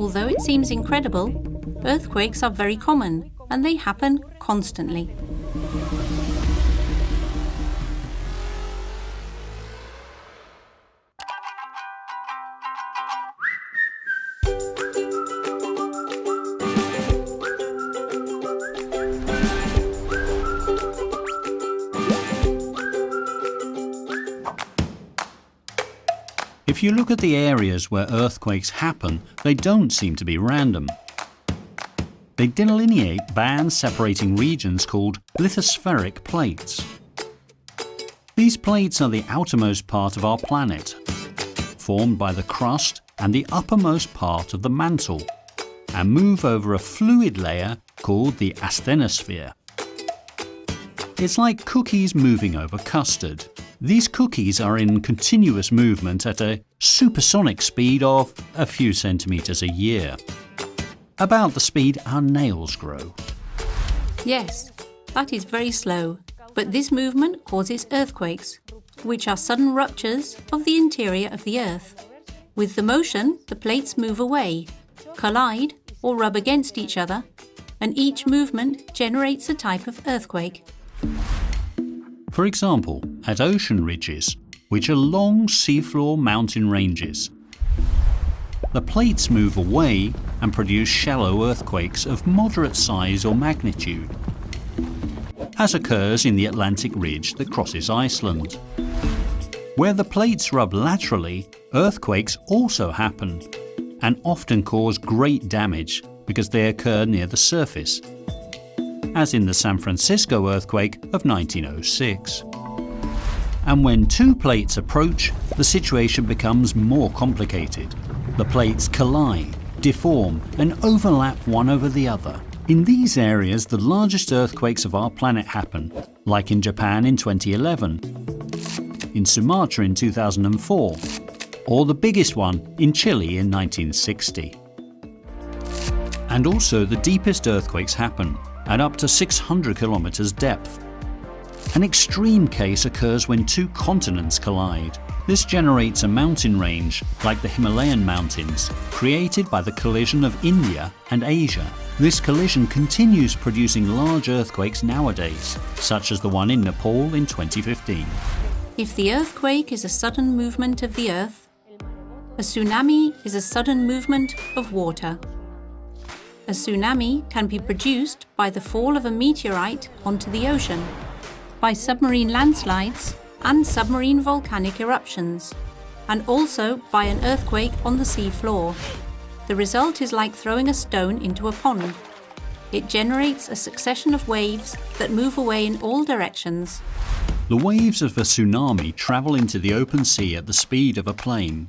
Although it seems incredible, earthquakes are very common and they happen constantly. If you look at the areas where earthquakes happen, they don't seem to be random. They delineate bands separating regions called lithospheric plates. These plates are the outermost part of our planet, formed by the crust and the uppermost part of the mantle, and move over a fluid layer called the asthenosphere. It's like cookies moving over custard. These cookies are in continuous movement at a supersonic speed of a few centimetres a year. About the speed our nails grow. Yes, that is very slow, but this movement causes earthquakes, which are sudden ruptures of the interior of the Earth. With the motion, the plates move away, collide or rub against each other, and each movement generates a type of earthquake. For example, at ocean ridges, which are long seafloor mountain ranges. The plates move away and produce shallow earthquakes of moderate size or magnitude, as occurs in the Atlantic ridge that crosses Iceland. Where the plates rub laterally, earthquakes also happen and often cause great damage because they occur near the surface as in the San Francisco earthquake of 1906. And when two plates approach, the situation becomes more complicated. The plates collide, deform and overlap one over the other. In these areas, the largest earthquakes of our planet happen, like in Japan in 2011, in Sumatra in 2004, or the biggest one in Chile in 1960. And also the deepest earthquakes happen, at up to 600 kilometers depth. An extreme case occurs when two continents collide. This generates a mountain range, like the Himalayan mountains, created by the collision of India and Asia. This collision continues producing large earthquakes nowadays, such as the one in Nepal in 2015. If the earthquake is a sudden movement of the Earth, a tsunami is a sudden movement of water. A tsunami can be produced by the fall of a meteorite onto the ocean, by submarine landslides and submarine volcanic eruptions, and also by an earthquake on the sea floor. The result is like throwing a stone into a pond. It generates a succession of waves that move away in all directions. The waves of a tsunami travel into the open sea at the speed of a plane.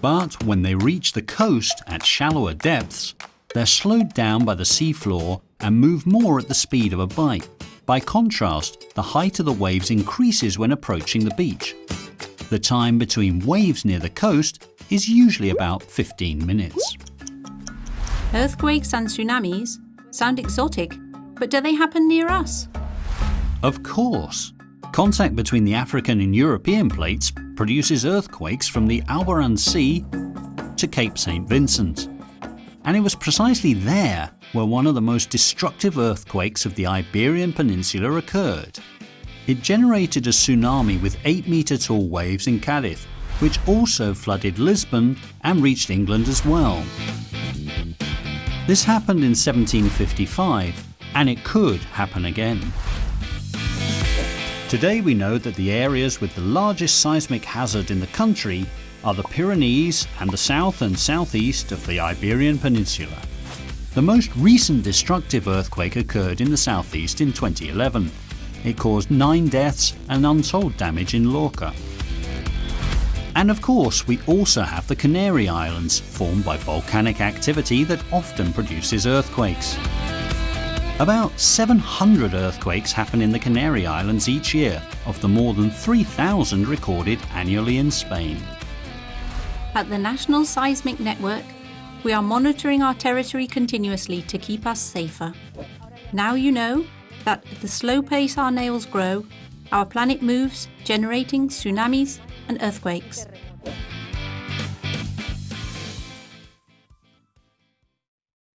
But when they reach the coast at shallower depths, they're slowed down by the seafloor and move more at the speed of a bike. By contrast, the height of the waves increases when approaching the beach. The time between waves near the coast is usually about 15 minutes. Earthquakes and tsunamis sound exotic, but do they happen near us? Of course. Contact between the African and European plates produces earthquakes from the Alboran Sea to Cape St. Vincent and it was precisely there where one of the most destructive earthquakes of the Iberian Peninsula occurred. It generated a tsunami with 8 metre tall waves in Cadiz, which also flooded Lisbon and reached England as well. This happened in 1755, and it could happen again. Today we know that the areas with the largest seismic hazard in the country are the Pyrenees and the south and southeast of the Iberian Peninsula. The most recent destructive earthquake occurred in the southeast in 2011. It caused nine deaths and untold damage in Lorca. And of course, we also have the Canary Islands, formed by volcanic activity that often produces earthquakes. About 700 earthquakes happen in the Canary Islands each year, of the more than 3,000 recorded annually in Spain. At the National Seismic Network, we are monitoring our territory continuously to keep us safer. Now you know that at the slow pace our nails grow, our planet moves, generating tsunamis and earthquakes.